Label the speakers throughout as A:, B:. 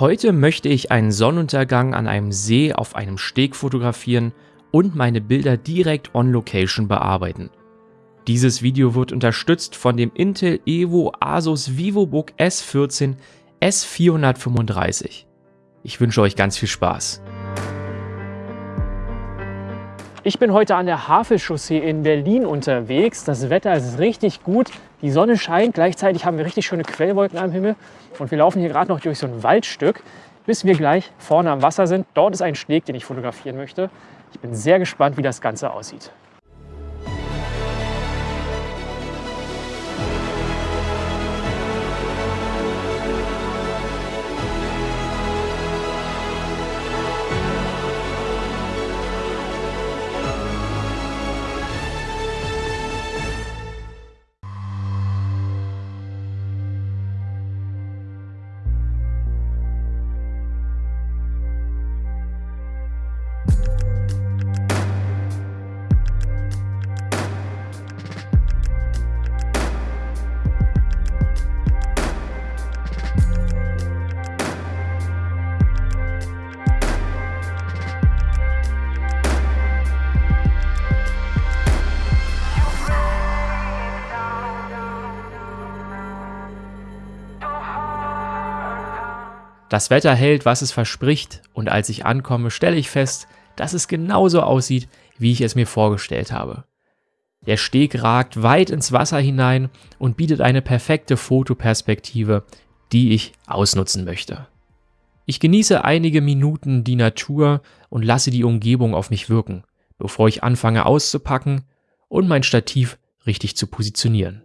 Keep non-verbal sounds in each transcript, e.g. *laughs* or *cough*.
A: Heute möchte ich einen Sonnenuntergang an einem See auf einem Steg fotografieren und meine Bilder direkt on Location bearbeiten. Dieses Video wird unterstützt von dem Intel Evo Asus VivoBook S14 S435. Ich wünsche euch ganz viel Spaß.
B: Ich bin heute an der Havelchaussee in Berlin unterwegs. Das Wetter ist richtig gut. Die Sonne scheint. Gleichzeitig haben wir richtig schöne Quellwolken am Himmel. Und wir laufen hier gerade noch durch so ein Waldstück, bis wir gleich vorne am Wasser sind. Dort ist ein Steg, den ich fotografieren möchte. Ich bin sehr gespannt, wie das Ganze aussieht.
A: Das Wetter hält, was es verspricht, und als ich ankomme, stelle ich fest, dass es genauso aussieht, wie ich es mir vorgestellt habe. Der Steg ragt weit ins Wasser hinein und bietet eine perfekte Fotoperspektive, die ich ausnutzen möchte. Ich genieße einige Minuten die Natur und lasse die Umgebung auf mich wirken, bevor ich anfange auszupacken und mein Stativ richtig zu positionieren.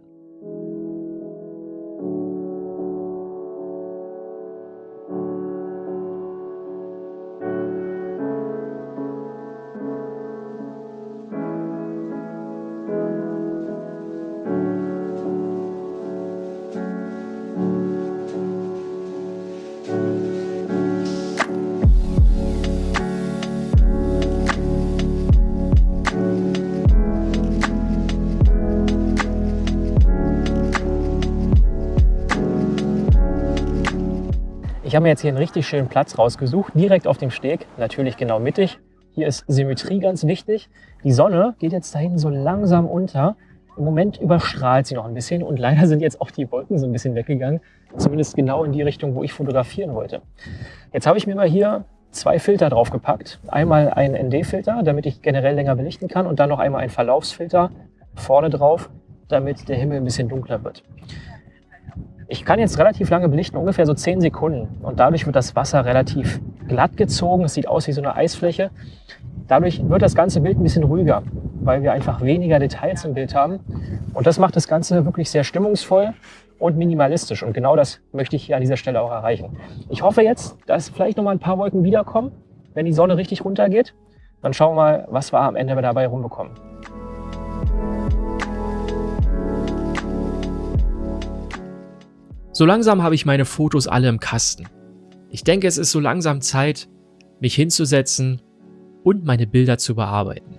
B: Habe mir jetzt hier einen richtig schönen Platz rausgesucht, direkt auf dem Steg, natürlich genau mittig. Hier ist Symmetrie ganz wichtig. Die Sonne geht jetzt da hinten so langsam unter. Im Moment überstrahlt sie noch ein bisschen und leider sind jetzt auch die Wolken so ein bisschen weggegangen. Zumindest genau in die Richtung, wo ich fotografieren wollte. Jetzt habe ich mir mal hier zwei Filter draufgepackt. Einmal einen ND-Filter, damit ich generell länger belichten kann und dann noch einmal einen Verlaufsfilter vorne drauf, damit der Himmel ein bisschen dunkler wird. Ich kann jetzt relativ lange belichten, ungefähr so 10 Sekunden. Und dadurch wird das Wasser relativ glatt gezogen. Es sieht aus wie so eine Eisfläche. Dadurch wird das ganze Bild ein bisschen ruhiger, weil wir einfach weniger Details im Bild haben. Und das macht das Ganze wirklich sehr stimmungsvoll und minimalistisch. Und genau das möchte ich hier an dieser Stelle auch erreichen. Ich hoffe jetzt, dass vielleicht noch mal ein paar Wolken wiederkommen, wenn die Sonne richtig runtergeht. Dann schauen wir mal, was wir am Ende dabei rumbekommen.
A: So langsam habe ich meine Fotos alle im Kasten. Ich denke, es ist so langsam Zeit, mich hinzusetzen und meine Bilder zu bearbeiten.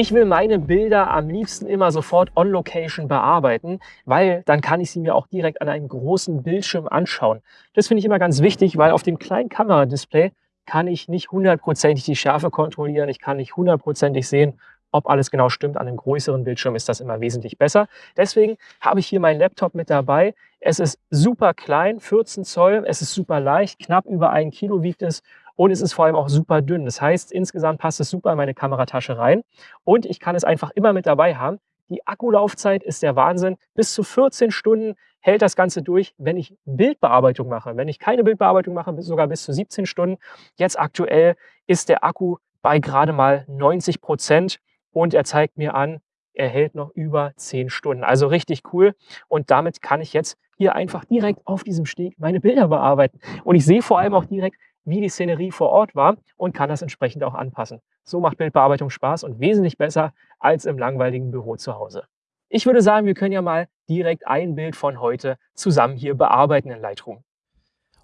B: Ich will meine Bilder am liebsten immer sofort on Location bearbeiten, weil dann kann ich sie mir auch direkt an einem großen Bildschirm anschauen. Das finde ich immer ganz wichtig, weil auf dem kleinen Kameradisplay kann ich nicht hundertprozentig die Schärfe kontrollieren. Ich kann nicht hundertprozentig sehen, ob alles genau stimmt. An einem größeren Bildschirm ist das immer wesentlich besser. Deswegen habe ich hier meinen Laptop mit dabei. Es ist super klein, 14 Zoll. Es ist super leicht, knapp über ein Kilo wiegt es und es ist vor allem auch super dünn. Das heißt, insgesamt passt es super in meine Kameratasche rein und ich kann es einfach immer mit dabei haben. Die Akkulaufzeit ist der Wahnsinn. Bis zu 14 Stunden hält das Ganze durch, wenn ich Bildbearbeitung mache. Wenn ich keine Bildbearbeitung mache, sogar bis zu 17 Stunden. Jetzt aktuell ist der Akku bei gerade mal 90 Prozent und er zeigt mir an, er hält noch über 10 Stunden. Also richtig cool. Und damit kann ich jetzt hier einfach direkt auf diesem Steg meine Bilder bearbeiten. Und ich sehe vor allem auch direkt, wie die Szenerie vor Ort war und kann das entsprechend auch anpassen. So macht Bildbearbeitung Spaß und wesentlich besser als im langweiligen Büro zu Hause. Ich würde sagen, wir können ja mal direkt ein Bild von heute zusammen hier bearbeiten in Lightroom.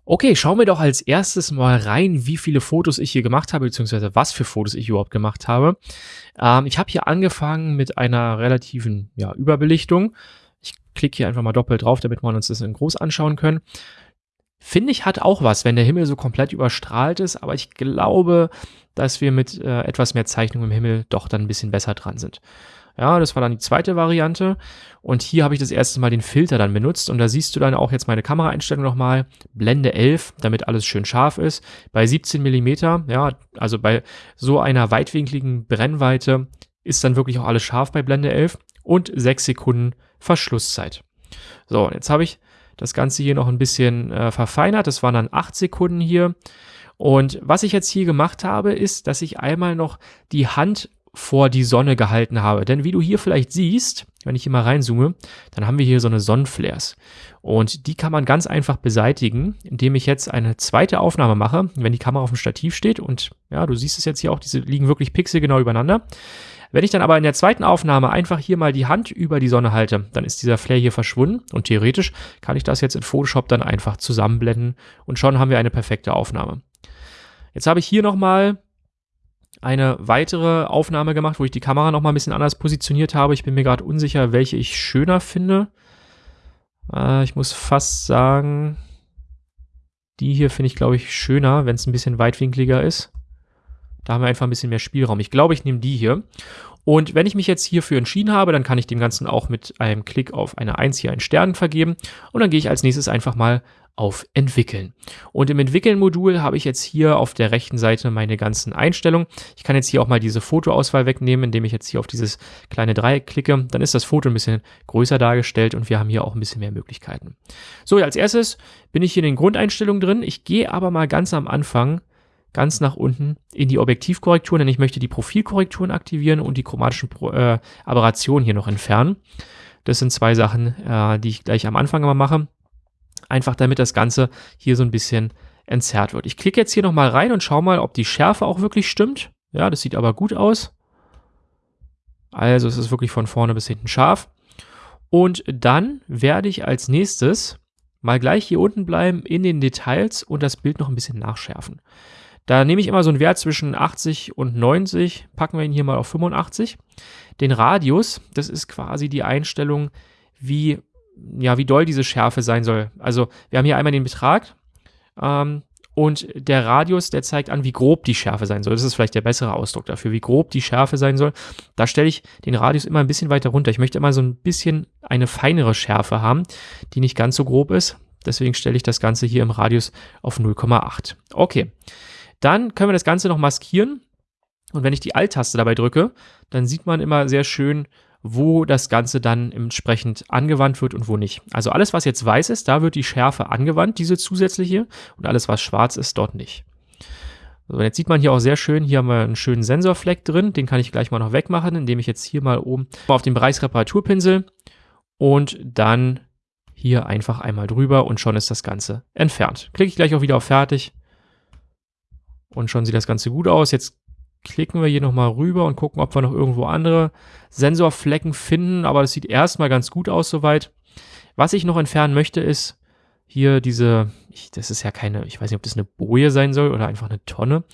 A: Okay, schauen wir doch als erstes mal rein, wie viele Fotos ich hier gemacht habe, beziehungsweise was für Fotos ich überhaupt gemacht habe. Ähm, ich habe hier angefangen mit einer relativen ja, Überbelichtung. Ich klicke hier einfach mal doppelt drauf, damit wir uns das in groß anschauen können. Finde ich, hat auch was, wenn der Himmel so komplett überstrahlt ist, aber ich glaube, dass wir mit äh, etwas mehr Zeichnung im Himmel doch dann ein bisschen besser dran sind. Ja, das war dann die zweite Variante. Und hier habe ich das erste Mal den Filter dann benutzt. Und da siehst du dann auch jetzt meine Kameraeinstellung nochmal. Blende 11, damit alles schön scharf ist. Bei 17 Millimeter, ja, also bei so einer weitwinkligen Brennweite ist dann wirklich auch alles scharf bei Blende 11. Und 6 Sekunden Verschlusszeit. So, jetzt habe ich das Ganze hier noch ein bisschen äh, verfeinert. Das waren dann 8 Sekunden hier. Und was ich jetzt hier gemacht habe, ist, dass ich einmal noch die Hand vor die Sonne gehalten habe. Denn wie du hier vielleicht siehst, wenn ich hier mal reinzoome, dann haben wir hier so eine Sonnenflares. Und die kann man ganz einfach beseitigen, indem ich jetzt eine zweite Aufnahme mache, wenn die Kamera auf dem Stativ steht. Und ja, du siehst es jetzt hier auch, diese liegen wirklich pixelgenau übereinander. Wenn ich dann aber in der zweiten Aufnahme einfach hier mal die Hand über die Sonne halte, dann ist dieser Flare hier verschwunden und theoretisch kann ich das jetzt in Photoshop dann einfach zusammenblenden und schon haben wir eine perfekte Aufnahme. Jetzt habe ich hier nochmal eine weitere Aufnahme gemacht, wo ich die Kamera noch mal ein bisschen anders positioniert habe. Ich bin mir gerade unsicher, welche ich schöner finde. Äh, ich muss fast sagen, die hier finde ich, glaube ich, schöner, wenn es ein bisschen weitwinkliger ist. Da haben wir einfach ein bisschen mehr Spielraum. Ich glaube, ich nehme die hier. Und wenn ich mich jetzt hierfür entschieden habe, dann kann ich dem Ganzen auch mit einem Klick auf eine 1 hier einen Stern vergeben. Und dann gehe ich als nächstes einfach mal auf Entwickeln. Und im Entwickeln-Modul habe ich jetzt hier auf der rechten Seite meine ganzen Einstellungen. Ich kann jetzt hier auch mal diese Fotoauswahl wegnehmen, indem ich jetzt hier auf dieses kleine Dreieck klicke. Dann ist das Foto ein bisschen größer dargestellt und wir haben hier auch ein bisschen mehr Möglichkeiten. So, als erstes bin ich hier in den Grundeinstellungen drin. Ich gehe aber mal ganz am Anfang ganz nach unten in die Objektivkorrekturen, denn ich möchte die Profilkorrekturen aktivieren und die chromatischen äh, Aberrationen hier noch entfernen. Das sind zwei Sachen, äh, die ich gleich am Anfang immer mache. Einfach damit das Ganze hier so ein bisschen entzerrt wird. Ich klicke jetzt hier nochmal rein und schaue mal, ob die Schärfe auch wirklich stimmt. Ja, das sieht aber gut aus. Also es ist wirklich von vorne bis hinten scharf. Und dann werde ich als nächstes mal gleich hier unten bleiben in den Details und das Bild noch ein bisschen nachschärfen. Da nehme ich immer so einen Wert zwischen 80 und 90, packen wir ihn hier mal auf 85. Den Radius, das ist quasi die Einstellung, wie ja, wie doll diese Schärfe sein soll. Also wir haben hier einmal den Betrag ähm, und der Radius, der zeigt an, wie grob die Schärfe sein soll. Das ist vielleicht der bessere Ausdruck dafür, wie grob die Schärfe sein soll. Da stelle ich den Radius immer ein bisschen weiter runter. Ich möchte immer so ein bisschen eine feinere Schärfe haben, die nicht ganz so grob ist. Deswegen stelle ich das Ganze hier im Radius auf 0,8. Okay, dann können wir das Ganze noch maskieren. Und wenn ich die Alt-Taste dabei drücke, dann sieht man immer sehr schön, wo das Ganze dann entsprechend angewandt wird und wo nicht. Also alles, was jetzt weiß ist, da wird die Schärfe angewandt, diese zusätzliche, und alles, was schwarz ist, dort nicht. So, jetzt sieht man hier auch sehr schön, hier haben wir einen schönen Sensorfleck drin, den kann ich gleich mal noch wegmachen, indem ich jetzt hier mal oben auf den Bereichsreparaturpinsel und dann hier einfach einmal drüber und schon ist das Ganze entfernt. Klicke ich gleich auch wieder auf Fertig und schon sieht das Ganze gut aus. Jetzt klicken wir hier nochmal rüber und gucken, ob wir noch irgendwo andere Sensorflecken finden. Aber das sieht erstmal ganz gut aus soweit. Was ich noch entfernen möchte, ist hier diese, ich, das ist ja keine, ich weiß nicht, ob das eine Boje sein soll oder einfach eine Tonne.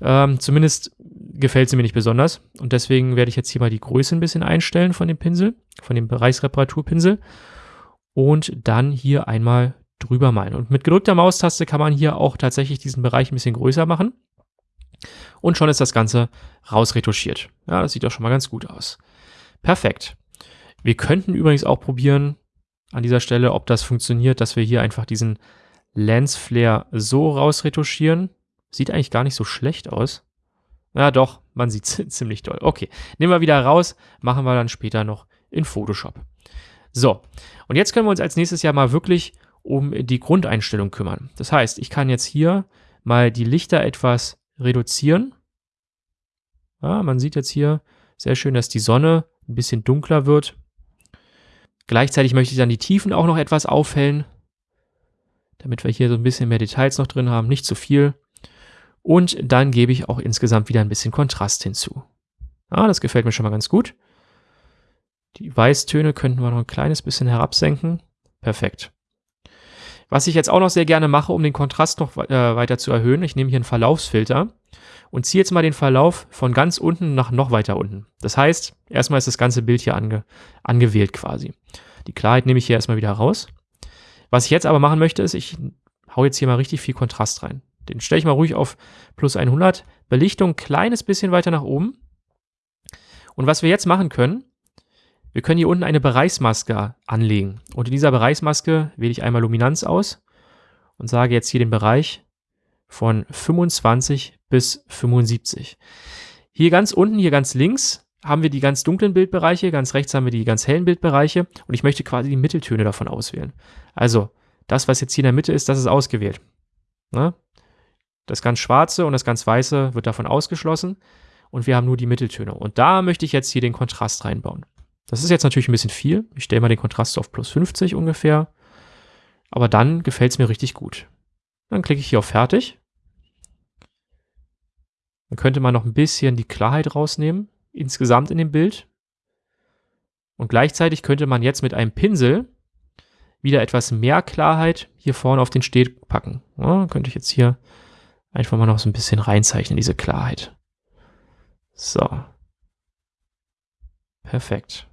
A: Ähm, zumindest gefällt sie mir nicht besonders. Und deswegen werde ich jetzt hier mal die Größe ein bisschen einstellen von dem Pinsel, von dem Bereichsreparaturpinsel. Und dann hier einmal drüber malen. Und mit gedrückter Maustaste kann man hier auch tatsächlich diesen Bereich ein bisschen größer machen. Und schon ist das Ganze rausretuschiert. Ja, das sieht doch schon mal ganz gut aus. Perfekt. Wir könnten übrigens auch probieren an dieser Stelle, ob das funktioniert, dass wir hier einfach diesen Lens Flare so rausretuschieren. Sieht eigentlich gar nicht so schlecht aus. Ja, doch, man sieht *laughs* ziemlich doll. Okay, nehmen wir wieder raus, machen wir dann später noch in Photoshop. So, und jetzt können wir uns als nächstes ja mal wirklich um die Grundeinstellung kümmern. Das heißt, ich kann jetzt hier mal die Lichter etwas reduzieren. Ja, man sieht jetzt hier sehr schön, dass die Sonne ein bisschen dunkler wird. Gleichzeitig möchte ich dann die Tiefen auch noch etwas aufhellen, damit wir hier so ein bisschen mehr Details noch drin haben, nicht zu viel. Und dann gebe ich auch insgesamt wieder ein bisschen Kontrast hinzu. Ah, das gefällt mir schon mal ganz gut. Die Weißtöne könnten wir noch ein kleines bisschen herabsenken. Perfekt. Was ich jetzt auch noch sehr gerne mache, um den Kontrast noch äh, weiter zu erhöhen, ich nehme hier einen Verlaufsfilter und ziehe jetzt mal den Verlauf von ganz unten nach noch weiter unten. Das heißt, erstmal ist das ganze Bild hier ange angewählt quasi. Die Klarheit nehme ich hier erstmal wieder raus. Was ich jetzt aber machen möchte, ist, ich hau jetzt hier mal richtig viel Kontrast rein. Den stelle ich mal ruhig auf plus 100. Belichtung ein kleines bisschen weiter nach oben. Und was wir jetzt machen können, wir können hier unten eine Bereichsmaske anlegen. Und in dieser Bereichsmaske wähle ich einmal Luminanz aus und sage jetzt hier den Bereich von 25 bis 75. Hier ganz unten, hier ganz links haben wir die ganz dunklen Bildbereiche, ganz rechts haben wir die ganz hellen Bildbereiche und ich möchte quasi die Mitteltöne davon auswählen. Also das, was jetzt hier in der Mitte ist, das ist ausgewählt. Ne? Das ganz schwarze und das ganz weiße wird davon ausgeschlossen und wir haben nur die Mitteltöne. Und da möchte ich jetzt hier den Kontrast reinbauen. Das ist jetzt natürlich ein bisschen viel. Ich stelle mal den Kontrast auf plus 50 ungefähr. Aber dann gefällt es mir richtig gut. Dann klicke ich hier auf Fertig. Dann könnte man noch ein bisschen die Klarheit rausnehmen, insgesamt in dem Bild. Und gleichzeitig könnte man jetzt mit einem Pinsel wieder etwas mehr Klarheit hier vorne auf den Steg packen. Ja, könnte ich jetzt hier einfach mal noch so ein bisschen reinzeichnen, diese Klarheit. So. Perfekt.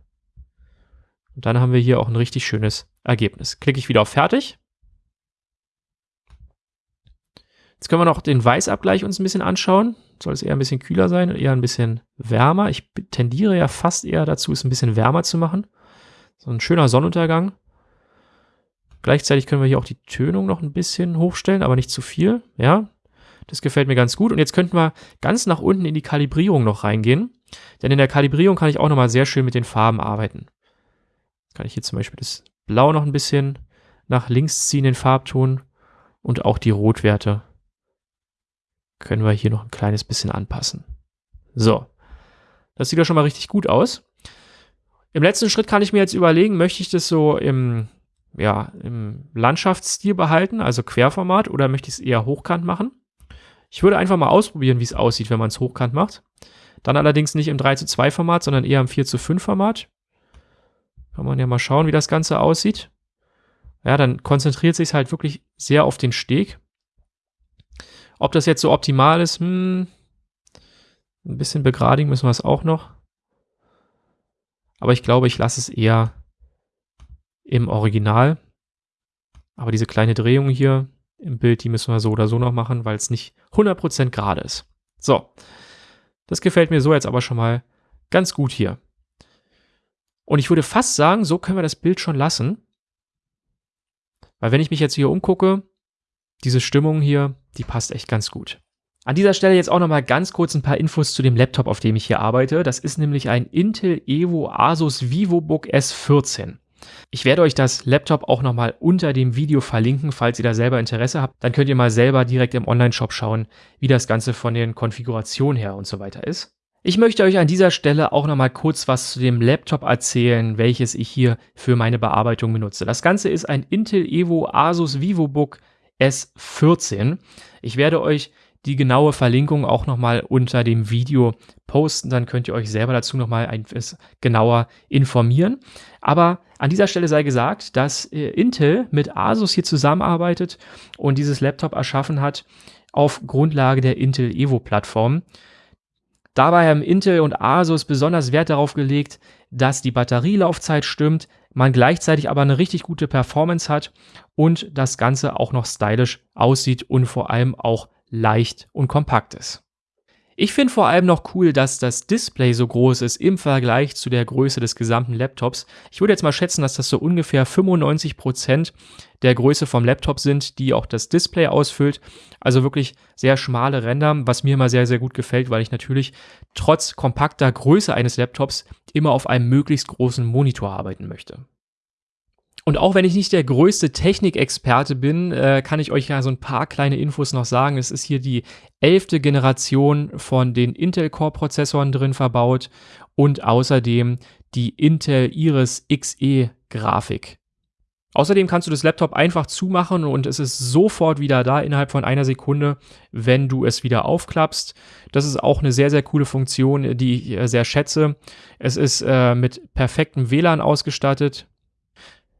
A: Und dann haben wir hier auch ein richtig schönes Ergebnis. Klicke ich wieder auf Fertig. Jetzt können wir noch den Weißabgleich uns ein bisschen anschauen. Soll es eher ein bisschen kühler sein, eher ein bisschen wärmer. Ich tendiere ja fast eher dazu, es ein bisschen wärmer zu machen. So ein schöner Sonnenuntergang. Gleichzeitig können wir hier auch die Tönung noch ein bisschen hochstellen, aber nicht zu viel. Ja, das gefällt mir ganz gut. Und jetzt könnten wir ganz nach unten in die Kalibrierung noch reingehen. Denn in der Kalibrierung kann ich auch nochmal sehr schön mit den Farben arbeiten. Kann ich hier zum Beispiel das Blau noch ein bisschen nach links ziehen, den Farbton. Und auch die Rotwerte können wir hier noch ein kleines bisschen anpassen. So, das sieht ja schon mal richtig gut aus. Im letzten Schritt kann ich mir jetzt überlegen, möchte ich das so im, ja, im Landschaftsstil behalten, also Querformat, oder möchte ich es eher hochkant machen? Ich würde einfach mal ausprobieren, wie es aussieht, wenn man es hochkant macht. Dann allerdings nicht im 3 zu 2 Format, sondern eher im 4 zu 5 Format. Kann man ja mal schauen, wie das Ganze aussieht. Ja, dann konzentriert sich halt wirklich sehr auf den Steg. Ob das jetzt so optimal ist, hm, ein bisschen begradigen müssen wir es auch noch. Aber ich glaube, ich lasse es eher im Original. Aber diese kleine Drehung hier, im Bild, die müssen wir so oder so noch machen, weil es nicht 100% gerade ist. So, das gefällt mir so jetzt aber schon mal ganz gut hier. Und ich würde fast sagen, so können wir das Bild schon lassen. Weil wenn ich mich jetzt hier umgucke, diese Stimmung hier, die passt echt ganz gut. An dieser Stelle jetzt auch nochmal ganz kurz ein paar Infos zu dem Laptop, auf dem ich hier arbeite. Das ist nämlich ein Intel Evo Asus VivoBook S14. Ich werde euch das Laptop auch nochmal unter dem Video verlinken, falls ihr da selber Interesse habt. Dann könnt ihr mal selber direkt im Online-Shop schauen, wie das Ganze von den Konfigurationen her und so weiter ist. Ich möchte euch an dieser Stelle auch nochmal kurz was zu dem Laptop erzählen, welches ich hier für meine Bearbeitung benutze. Das Ganze ist ein Intel Evo Asus VivoBook S14. Ich werde euch die genaue Verlinkung auch nochmal unter dem Video posten. Dann könnt ihr euch selber dazu nochmal etwas genauer informieren. Aber an dieser Stelle sei gesagt, dass äh, Intel mit Asus hier zusammenarbeitet und dieses Laptop erschaffen hat auf Grundlage der Intel Evo Plattform. Dabei haben Intel und Asus besonders Wert darauf gelegt, dass die Batterielaufzeit stimmt, man gleichzeitig aber eine richtig gute Performance hat und das Ganze auch noch stylisch aussieht und vor allem auch leicht und kompakt ist. Ich finde vor allem noch cool, dass das Display so groß ist im Vergleich zu der Größe des gesamten Laptops. Ich würde jetzt mal schätzen, dass das so ungefähr 95 Prozent der Größe vom Laptop sind, die auch das Display ausfüllt. Also wirklich sehr schmale Ränder, was mir immer sehr, sehr gut gefällt, weil ich natürlich trotz kompakter Größe eines Laptops immer auf einem möglichst großen Monitor arbeiten möchte. Und auch wenn ich nicht der größte Technikexperte bin, äh, kann ich euch ja so ein paar kleine Infos noch sagen. Es ist hier die elfte Generation von den Intel Core Prozessoren drin verbaut und außerdem die Intel Iris Xe Grafik. Außerdem kannst du das Laptop einfach zumachen und es ist sofort wieder da innerhalb von einer Sekunde, wenn du es wieder aufklappst. Das ist auch eine sehr, sehr coole Funktion, die ich äh, sehr schätze. Es ist äh, mit perfektem WLAN ausgestattet.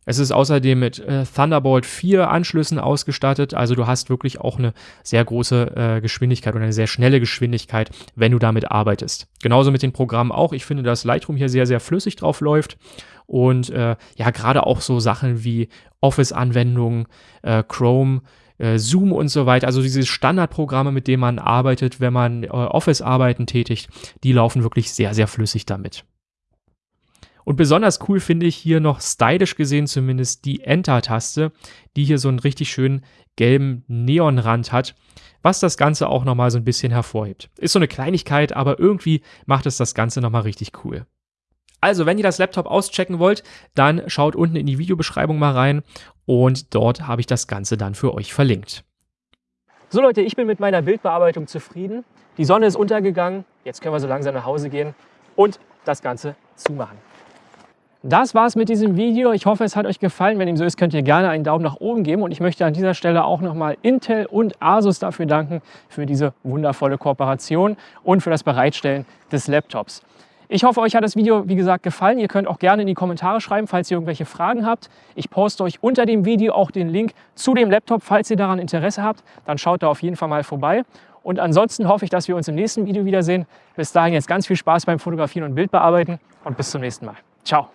A: Es ist außerdem mit äh, Thunderbolt 4 Anschlüssen ausgestattet, also du hast wirklich auch eine sehr große äh, Geschwindigkeit und eine sehr schnelle Geschwindigkeit, wenn du damit arbeitest. Genauso mit den Programmen auch. Ich finde, dass Lightroom hier sehr, sehr flüssig drauf läuft und äh, ja, gerade auch so Sachen wie Office-Anwendungen, äh, Chrome, äh, Zoom und so weiter, also diese Standardprogramme, mit denen man arbeitet, wenn man äh, Office-Arbeiten tätigt, die laufen wirklich sehr, sehr flüssig damit. Und besonders cool finde ich hier noch stylisch gesehen zumindest die Enter-Taste, die hier so einen richtig schönen gelben Neonrand hat, was das Ganze auch nochmal so ein bisschen hervorhebt. Ist so eine Kleinigkeit, aber irgendwie macht es das Ganze nochmal richtig cool. Also, wenn ihr das Laptop auschecken wollt, dann schaut unten in die Videobeschreibung mal rein und dort habe ich das Ganze dann für euch verlinkt.
B: So Leute, ich bin mit meiner Bildbearbeitung zufrieden. Die Sonne ist untergegangen. Jetzt können wir so langsam nach Hause gehen und das Ganze zumachen. Das war's mit diesem Video. Ich hoffe, es hat euch gefallen. Wenn dem so ist, könnt ihr gerne einen Daumen nach oben geben. Und ich möchte an dieser Stelle auch nochmal Intel und Asus dafür danken, für diese wundervolle Kooperation und für das Bereitstellen des Laptops. Ich hoffe, euch hat das Video, wie gesagt, gefallen. Ihr könnt auch gerne in die Kommentare schreiben, falls ihr irgendwelche Fragen habt. Ich poste euch unter dem Video auch den Link zu dem Laptop, falls ihr daran Interesse habt. Dann schaut da auf jeden Fall mal vorbei. Und ansonsten hoffe ich, dass wir uns im nächsten Video wiedersehen. Bis dahin jetzt ganz viel Spaß beim Fotografieren und Bildbearbeiten und bis zum nächsten Mal. Ciao.